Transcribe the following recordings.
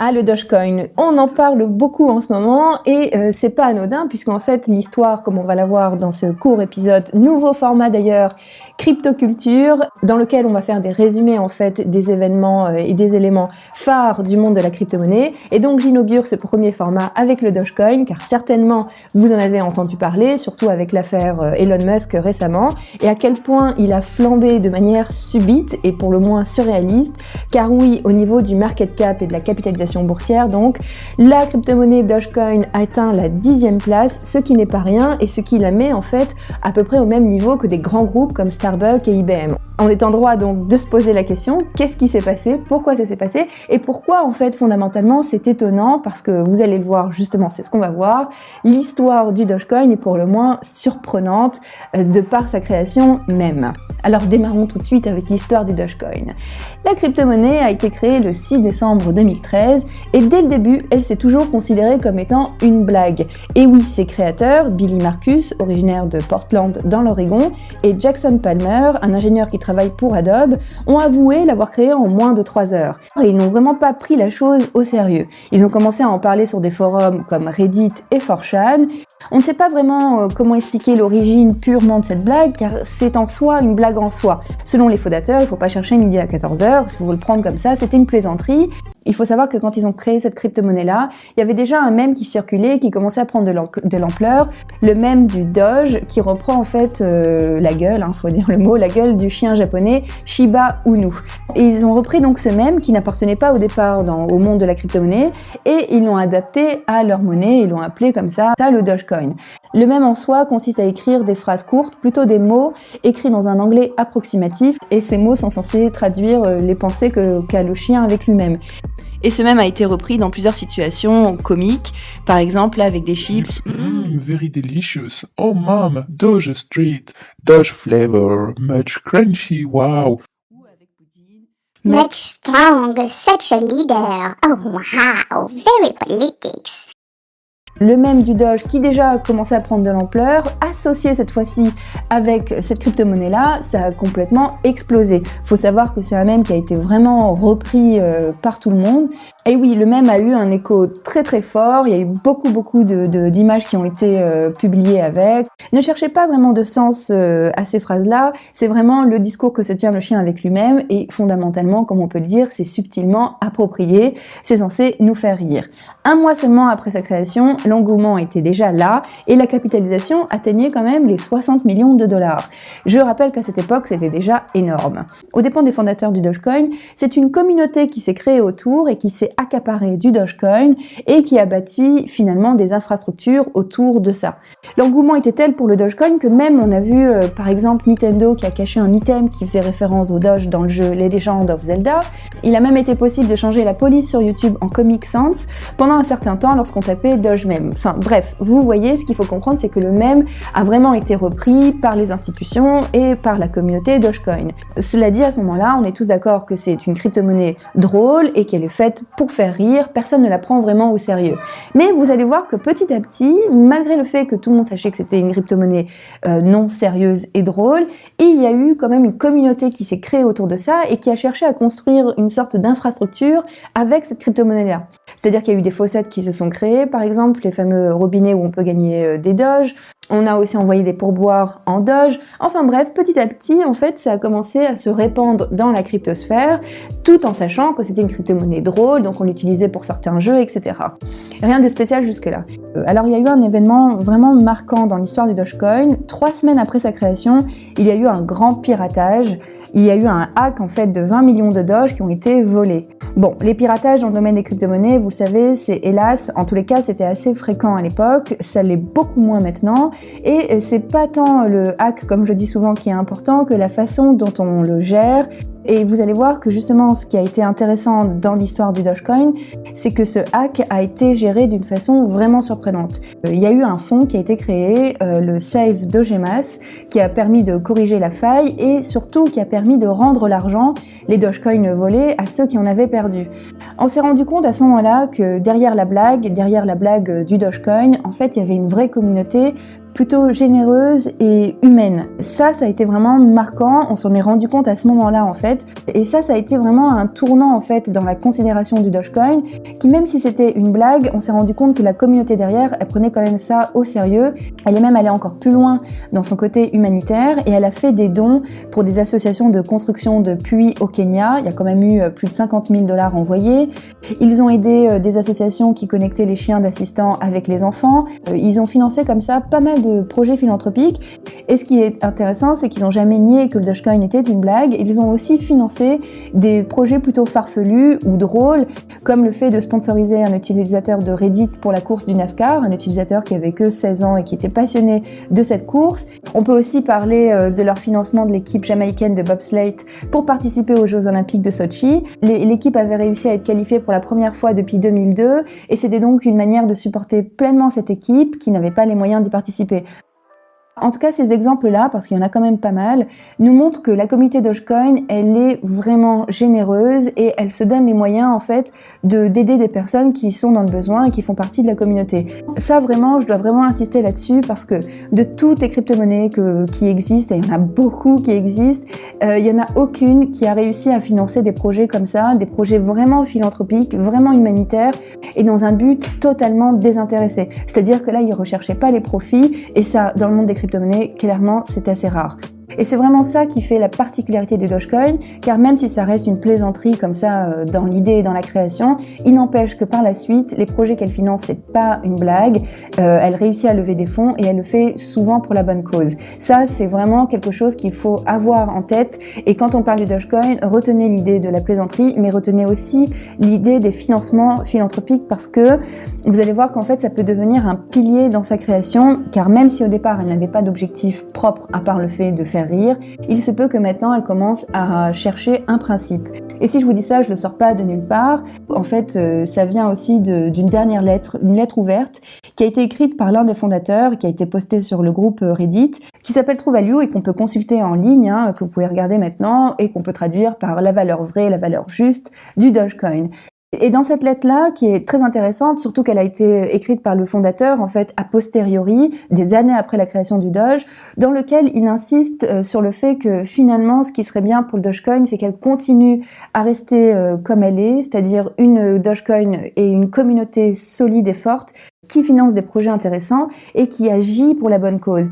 Ah, le Dogecoin, on en parle beaucoup en ce moment et euh, c'est pas anodin puisqu'en fait l'histoire, comme on va la voir dans ce court épisode, nouveau format d'ailleurs, cryptoculture, dans lequel on va faire des résumés en fait des événements euh, et des éléments phares du monde de la crypto-monnaie. Et donc j'inaugure ce premier format avec le Dogecoin car certainement vous en avez entendu parler, surtout avec l'affaire euh, Elon Musk récemment, et à quel point il a flambé de manière subite et pour le moins surréaliste, car oui, au niveau du market cap et de la capitalisation boursière. Donc, la crypto-monnaie Dogecoin atteint la dixième place, ce qui n'est pas rien et ce qui la met en fait à peu près au même niveau que des grands groupes comme Starbucks et IBM. On est en droit donc de se poser la question, qu'est-ce qui s'est passé, pourquoi ça s'est passé, et pourquoi en fait fondamentalement c'est étonnant, parce que vous allez le voir justement, c'est ce qu'on va voir, l'histoire du Dogecoin est pour le moins surprenante euh, de par sa création même. Alors démarrons tout de suite avec l'histoire du Dogecoin. La crypto-monnaie a été créée le 6 décembre 2013 et dès le début, elle s'est toujours considérée comme étant une blague. Et oui, ses créateurs, Billy Marcus, originaire de Portland dans l'Oregon, et Jackson Palmer, un ingénieur qui travaille pour Adobe, ont avoué l'avoir créée en moins de 3 heures. Et ils n'ont vraiment pas pris la chose au sérieux. Ils ont commencé à en parler sur des forums comme Reddit et 4chan. On ne sait pas vraiment euh, comment expliquer l'origine purement de cette blague, car c'est en soi une blague en soi. Selon les fondateurs, il ne faut pas chercher midi à 14h, si vous le prendre comme ça, c'était une plaisanterie. Il faut savoir que quand ils ont créé cette crypto-monnaie-là, il y avait déjà un mème qui circulait, qui commençait à prendre de l'ampleur, le mème du Doge, qui reprend en fait euh, la gueule, il hein, faut dire le mot, la gueule du chien japonais Shiba Inu. Et ils ont repris donc ce mème qui n'appartenait pas au départ au monde de la crypto-monnaie, et ils l'ont adapté à leur monnaie, ils l'ont appelé comme ça, le Dogecoin. Le mème en soi consiste à écrire des phrases courtes, plutôt des mots écrits dans un anglais approximatif, et ces mots sont censés traduire euh, les pensées qu'a le chien avec lui-même. Et ce même a été repris dans plusieurs situations comiques, par exemple avec des chips. Mmm, very delicious. Oh mom, Doge Street, Doge flavor, much crunchy, wow. Much strong, such a leader. Oh wow, very politics le même du Doge qui déjà a commencé à prendre de l'ampleur, associé cette fois-ci avec cette crypto-monnaie-là, ça a complètement explosé. Faut savoir que c'est un mème qui a été vraiment repris euh, par tout le monde. Et oui, le même a eu un écho très très fort, il y a eu beaucoup beaucoup d'images de, qui ont été euh, publiées avec. Ne cherchez pas vraiment de sens euh, à ces phrases-là, c'est vraiment le discours que se tient le chien avec lui-même et fondamentalement, comme on peut le dire, c'est subtilement approprié, c'est censé nous faire rire. Un mois seulement après sa création, l'engouement était déjà là et la capitalisation atteignait quand même les 60 millions de dollars. Je rappelle qu'à cette époque, c'était déjà énorme. Au dépend des fondateurs du Dogecoin, c'est une communauté qui s'est créée autour et qui s'est accaparée du Dogecoin et qui a bâti finalement des infrastructures autour de ça. L'engouement était tel pour le Dogecoin que même on a vu euh, par exemple Nintendo qui a caché un item qui faisait référence au Doge dans le jeu Les Legends of Zelda. Il a même été possible de changer la police sur YouTube en Comic Sans pendant un certain temps lorsqu'on tapait Doge Bref, vous voyez, ce qu'il faut comprendre, c'est que le même a vraiment été repris par les institutions et par la communauté Dogecoin. Cela dit, à ce moment-là, on est tous d'accord que c'est une crypto-monnaie drôle et qu'elle est faite pour faire rire, personne ne la prend vraiment au sérieux. Mais vous allez voir que petit à petit, malgré le fait que tout le monde sachait que c'était une crypto-monnaie euh, non sérieuse et drôle, il y a eu quand même une communauté qui s'est créée autour de ça et qui a cherché à construire une sorte d'infrastructure avec cette crypto-monnaie-là. C'est-à-dire qu'il y a eu des fossettes qui se sont créées, par exemple, les fameux robinets où on peut gagner euh, des doges. On a aussi envoyé des pourboires en Doge. Enfin bref, petit à petit, en fait, ça a commencé à se répandre dans la cryptosphère, tout en sachant que c'était une crypto-monnaie drôle, donc on l'utilisait pour certains jeux, etc. Rien de spécial jusque-là. Euh, alors il y a eu un événement vraiment marquant dans l'histoire du Dogecoin. Trois semaines après sa création, il y a eu un grand piratage. Il y a eu un hack en fait de 20 millions de Doge qui ont été volés. Bon, les piratages dans le domaine des crypto-monnaies, vous le savez, c'est hélas, en tous les cas, c'était assez fréquent à l'époque, ça l'est beaucoup moins maintenant, et c'est pas tant le hack, comme je dis souvent, qui est important, que la façon dont on le gère, et vous allez voir que justement, ce qui a été intéressant dans l'histoire du Dogecoin, c'est que ce hack a été géré d'une façon vraiment surprenante. Euh, il y a eu un fonds qui a été créé, euh, le Save Dogemas, qui a permis de corriger la faille et surtout qui a permis de rendre l'argent, les Dogecoins volés, à ceux qui en avaient perdu. On s'est rendu compte à ce moment-là que derrière la blague, derrière la blague du Dogecoin, en fait, il y avait une vraie communauté plutôt généreuse et humaine. Ça, ça a été vraiment marquant. On s'en est rendu compte à ce moment-là, en fait. Et ça, ça a été vraiment un tournant, en fait, dans la considération du Dogecoin, qui même si c'était une blague, on s'est rendu compte que la communauté derrière, elle prenait quand même ça au sérieux. Elle est même allée encore plus loin dans son côté humanitaire et elle a fait des dons pour des associations de construction de puits au Kenya. Il y a quand même eu euh, plus de 50 000 dollars envoyés. Ils ont aidé euh, des associations qui connectaient les chiens d'assistants avec les enfants. Euh, ils ont financé comme ça pas mal de projets philanthropiques. Et ce qui est intéressant, c'est qu'ils n'ont jamais nié que le Dogecoin était une blague. Ils ont aussi financé des projets plutôt farfelus ou drôles, comme le fait de sponsoriser un utilisateur de Reddit pour la course du NASCAR, un utilisateur qui avait que 16 ans et qui était passionné de cette course. On peut aussi parler euh, de leur financement de l'équipe jamaïcaine de bobsleigh pour participer aux Jeux Olympiques de Sochi. L'équipe avait réussi à être qualifiée pour la première fois depuis 2002 et c'était donc une manière de supporter pleinement cette équipe qui n'avait pas les moyens d'y participer. En tout cas, ces exemples-là, parce qu'il y en a quand même pas mal, nous montrent que la communauté Dogecoin, elle est vraiment généreuse et elle se donne les moyens, en fait, de d'aider des personnes qui sont dans le besoin et qui font partie de la communauté. Ça, vraiment, je dois vraiment insister là-dessus parce que de toutes les crypto-monnaies qui existent, et il y en a beaucoup qui existent, euh, il y en a aucune qui a réussi à financer des projets comme ça, des projets vraiment philanthropiques, vraiment humanitaires et dans un but totalement désintéressé. C'est-à-dire que là, ils recherchaient pas les profits et ça, dans le monde des crypto clairement, c'est assez rare. Et c'est vraiment ça qui fait la particularité du Dogecoin, car même si ça reste une plaisanterie comme ça euh, dans l'idée et dans la création, il n'empêche que par la suite, les projets qu'elle finance, c'est pas une blague, euh, elle réussit à lever des fonds et elle le fait souvent pour la bonne cause. Ça, c'est vraiment quelque chose qu'il faut avoir en tête. Et quand on parle du Dogecoin, retenez l'idée de la plaisanterie, mais retenez aussi l'idée des financements philanthropiques parce que vous allez voir qu'en fait, ça peut devenir un pilier dans sa création, car même si au départ, elle n'avait pas d'objectif propre à part le fait de faire rire, il se peut que maintenant elle commence à chercher un principe. Et si je vous dis ça, je le sors pas de nulle part. En fait, euh, ça vient aussi d'une dernière lettre, une lettre ouverte, qui a été écrite par l'un des fondateurs, qui a été postée sur le groupe Reddit, qui s'appelle True et qu'on peut consulter en ligne, hein, que vous pouvez regarder maintenant, et qu'on peut traduire par la valeur vraie, la valeur juste du Dogecoin. Et dans cette lettre-là, qui est très intéressante, surtout qu'elle a été écrite par le fondateur, en fait, a posteriori, des années après la création du Doge, dans lequel il insiste euh, sur le fait que finalement, ce qui serait bien pour le Dogecoin, c'est qu'elle continue à rester euh, comme elle est, c'est-à-dire une Dogecoin et une communauté solide et forte qui finance des projets intéressants et qui agit pour la bonne cause.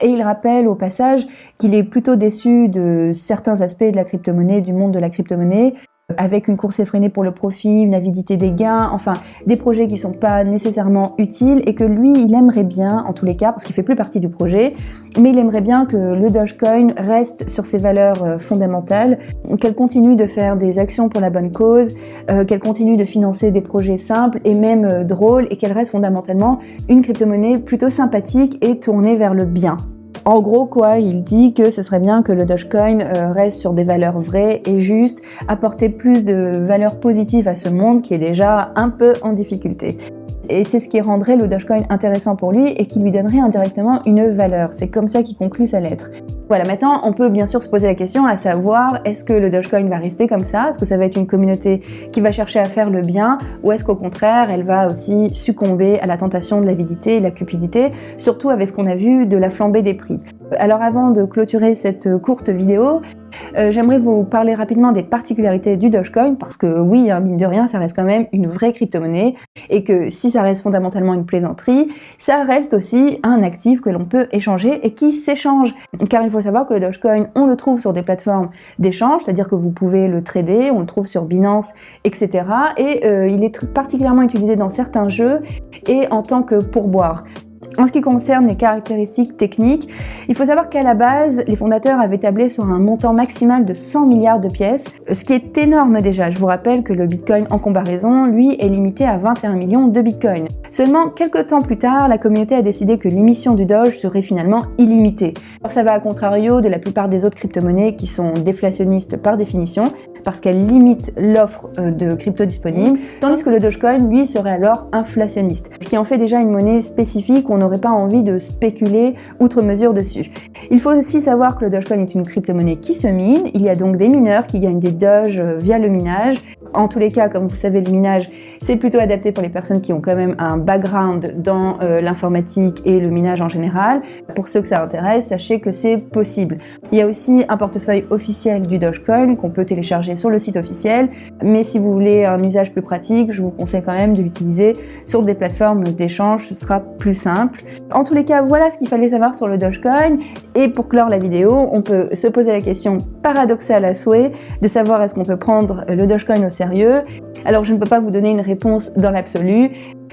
Et il rappelle au passage qu'il est plutôt déçu de certains aspects de la crypto-monnaie, du monde de la crypto-monnaie, avec une course effrénée pour le profit, une avidité des gains, enfin des projets qui sont pas nécessairement utiles et que lui, il aimerait bien, en tous les cas, parce qu'il fait plus partie du projet, mais il aimerait bien que le Dogecoin reste sur ses valeurs euh, fondamentales, qu'elle continue de faire des actions pour la bonne cause, euh, qu'elle continue de financer des projets simples et même euh, drôles et qu'elle reste fondamentalement une crypto-monnaie plutôt sympathique et tournée vers le bien. En gros, quoi, il dit que ce serait bien que le Dogecoin euh, reste sur des valeurs vraies et justes, apporter plus de valeurs positives à ce monde qui est déjà un peu en difficulté. Et c'est ce qui rendrait le Dogecoin intéressant pour lui et qui lui donnerait indirectement une valeur. C'est comme ça qu'il conclut sa lettre. Voilà, maintenant, on peut bien sûr se poser la question à savoir, est-ce que le Dogecoin va rester comme ça? Est-ce que ça va être une communauté qui va chercher à faire le bien? Ou est-ce qu'au contraire, elle va aussi succomber à la tentation de l'avidité et de la cupidité, surtout avec ce qu'on a vu de la flambée des prix? Alors avant de clôturer cette courte vidéo, euh, j'aimerais vous parler rapidement des particularités du Dogecoin parce que oui, hein, mine de rien, ça reste quand même une vraie crypto-monnaie et que si ça reste fondamentalement une plaisanterie, ça reste aussi un actif que l'on peut échanger et qui s'échange. Car il faut savoir que le Dogecoin, on le trouve sur des plateformes d'échange, c'est-à-dire que vous pouvez le trader, on le trouve sur Binance, etc. Et euh, il est particulièrement utilisé dans certains jeux et en tant que pourboire. En ce qui concerne les caractéristiques techniques, il faut savoir qu'à la base, les fondateurs avaient tablé sur un montant maximal de 100 milliards de pièces, ce qui est énorme déjà. Je vous rappelle que le Bitcoin en comparaison, lui, est limité à 21 millions de Bitcoin. Seulement, quelques temps plus tard, la communauté a décidé que l'émission du Doge serait finalement illimitée. Alors ça va à contrario de la plupart des autres crypto-monnaies qui sont déflationnistes par définition, parce qu'elles limitent l'offre euh, de crypto disponible, tandis que le Dogecoin, lui, serait alors inflationniste, ce qui en fait déjà une monnaie spécifique on n'aurait pas envie de spéculer outre mesure dessus. Il faut aussi savoir que le Dogecoin est une crypto-monnaie qui se mine, il y a donc des mineurs qui gagnent des Doge via le minage, En tous les cas, comme vous savez, le minage, c'est plutôt adapté pour les personnes qui ont quand même un background dans euh, l'informatique et le minage en général. Pour ceux que ça intéresse, sachez que c'est possible. Il y a aussi un portefeuille officiel du Dogecoin qu'on peut télécharger sur le site officiel, mais si vous voulez un usage plus pratique, je vous conseille quand même de l'utiliser sur des plateformes d'échange, ce sera plus simple. En tous les cas, voilà ce qu'il fallait savoir sur le Dogecoin, et pour clore la vidéo, on peut se poser la question paradoxale à souhait de savoir est-ce qu'on peut prendre le Dogecoin au Alors je ne peux pas vous donner une réponse dans l'absolu,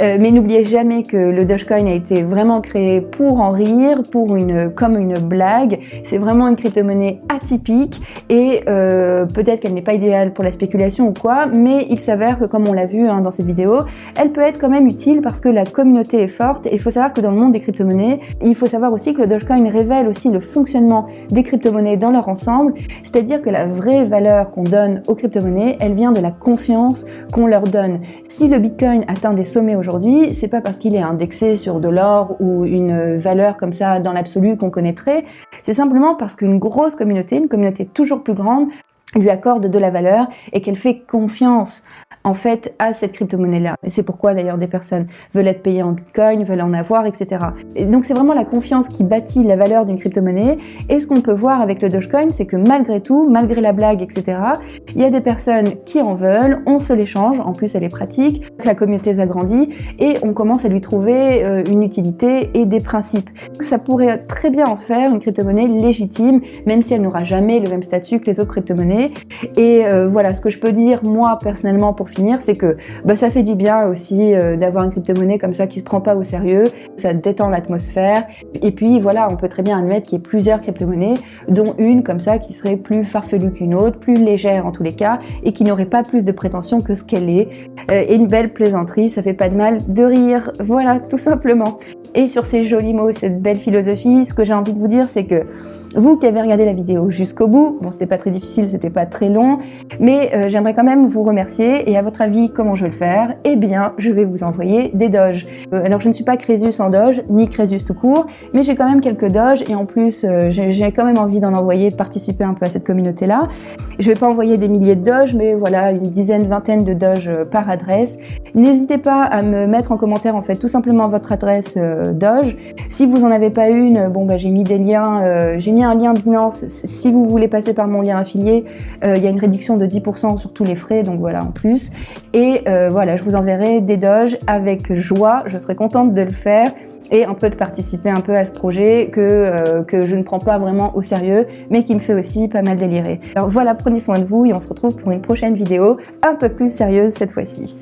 euh, mais n'oubliez jamais que le Dogecoin a été vraiment créé pour en rire, pour une, comme une blague. C'est vraiment une crypto-monnaie atypique et euh, peut-être qu'elle n'est pas idéale pour la spéculation ou quoi, mais il s'avère que comme on l'a vu hein, dans cette vidéo, elle peut être quand même utile parce que la communauté est forte il faut savoir que dans le monde des crypto-monnaies, il faut savoir aussi que le Dogecoin révèle aussi le fonctionnement des crypto-monnaies dans leur ensemble, c'est-à-dire que la vraie valeur qu'on donne aux crypto-monnaies, elle vient de la confiance qu'on leur donne. Si le Bitcoin atteint des sommets aujourd'hui, c'est pas parce qu'il est indexé sur de l'or ou une valeur comme ça dans l'absolu qu'on connaîtrait, c'est simplement parce qu'une grosse communauté, une communauté toujours plus grande, lui accorde de la valeur et qu'elle fait confiance en fait à cette crypto-monnaie-là. C'est pourquoi d'ailleurs des personnes veulent être payées en bitcoin, veulent en avoir, etc. Et donc c'est vraiment la confiance qui bâtit la valeur d'une crypto-monnaie. Et ce qu'on peut voir avec le Dogecoin, c'est que malgré tout, malgré la blague, etc., il y a des personnes qui en veulent, on se l'échange, en plus elle est pratique, la communauté s'agrandit et on commence à lui trouver euh, une utilité et des principes. Ça pourrait très bien en faire une crypto-monnaie légitime, même si elle n'aura jamais le même statut que les autres crypto-monnaies. Et euh, voilà, ce que je peux dire moi personnellement pour finir, c'est que bah, ça fait du bien aussi euh, d'avoir une crypto-monnaie comme ça qui se prend pas au sérieux, ça détend l'atmosphère. Et puis voilà, on peut très bien admettre qu'il y ait plusieurs crypto-monnaies, dont une comme ça qui serait plus farfelue qu'une autre, plus légère en tous les cas, et qui n'aurait pas plus de prétention que ce qu'elle est. Euh, et une belle plaisanterie, ça fait pas de mal de rire. Voilà, tout simplement. Et sur ces jolis mots, cette belle philosophie, ce que j'ai envie de vous dire, c'est que vous qui avez regardé la vidéo jusqu'au bout, bon c'était pas très difficile, c'était pas très long, mais euh, j'aimerais quand même vous remercier et à votre avis comment je vais le faire? Eh bien je vais vous envoyer des doges. Euh, alors je ne suis pas Crésus en doge, ni Crésus tout court, mais j'ai quand même quelques doges et en plus euh, j'ai quand même envie d'en envoyer, de participer un peu à cette communauté là. Je vais pas envoyer des milliers de doges, mais voilà une dizaine, vingtaine de doges par adresse. N'hésitez pas à me mettre en commentaire en fait tout simplement votre adresse doge. Si vous en avez pas une, bon bah j'ai mis des liens, j'ai un lien Binance. Si vous voulez passer par mon lien affilié, euh, il y a une réduction de 10% sur tous les frais, donc voilà, en plus. Et euh, voilà, je vous enverrai des doges avec joie. Je serai contente de le faire et un peu de participer un peu à ce projet que, euh, que je ne prends pas vraiment au sérieux, mais qui me fait aussi pas mal délirer. Alors voilà, prenez soin de vous et on se retrouve pour une prochaine vidéo un peu plus sérieuse cette fois-ci.